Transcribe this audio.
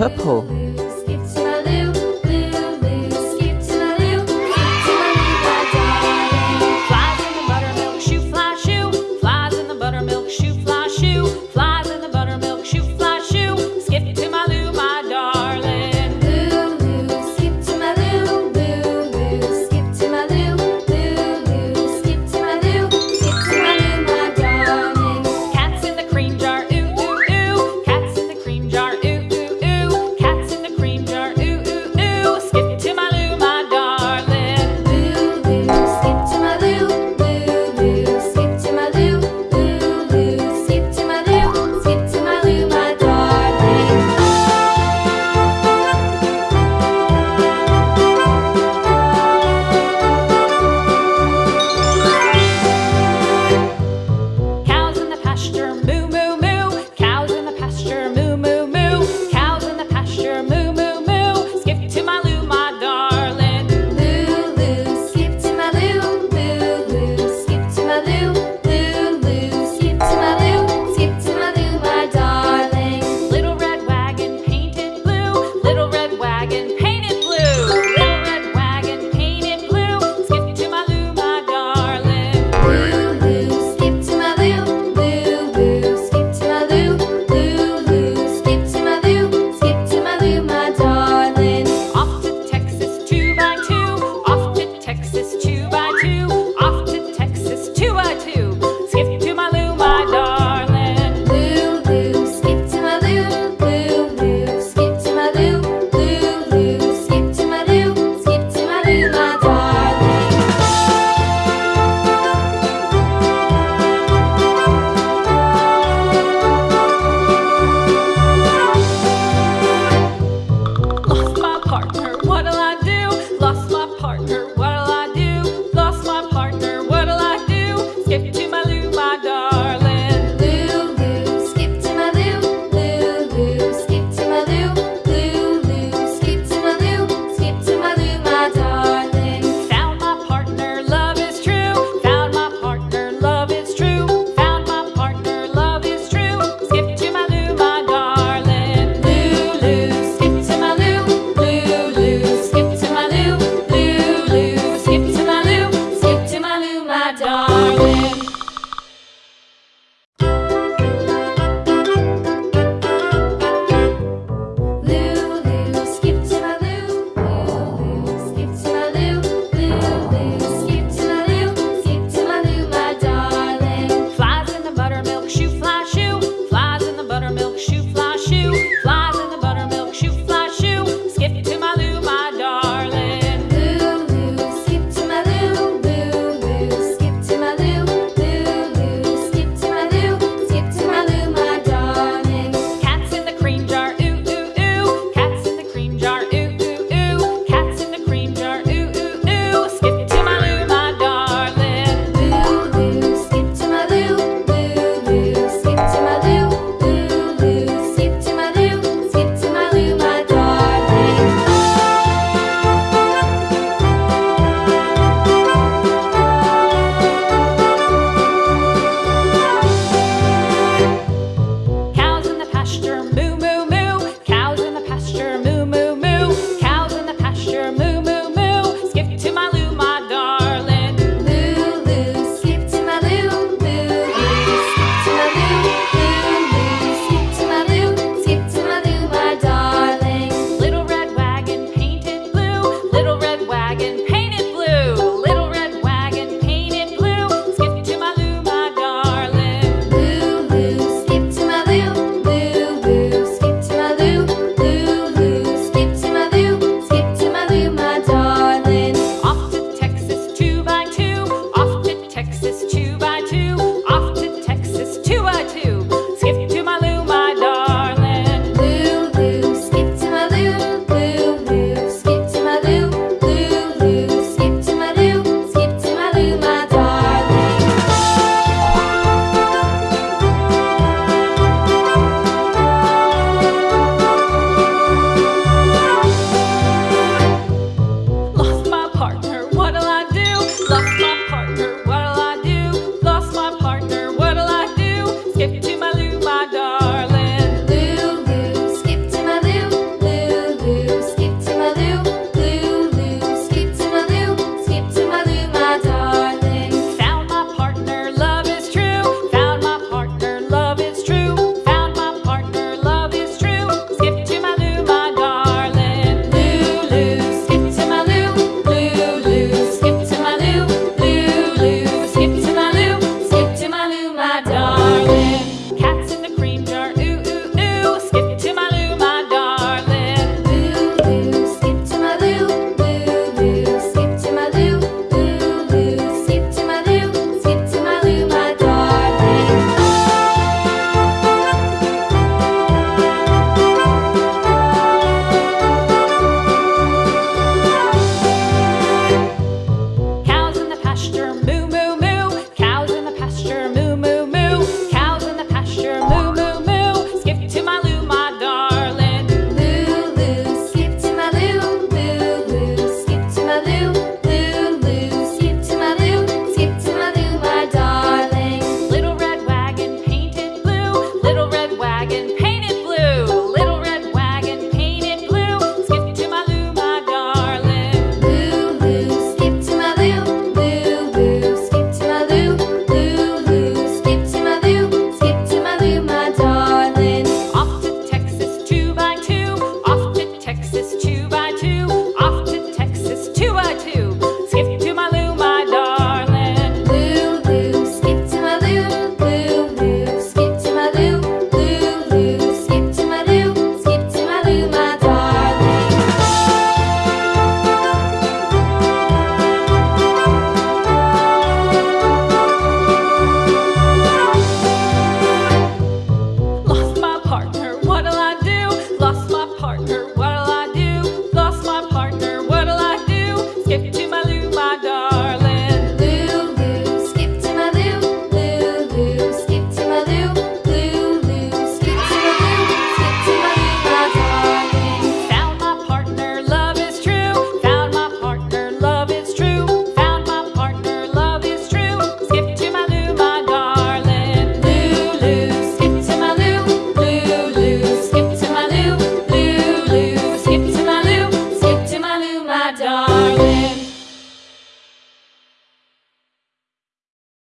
purple.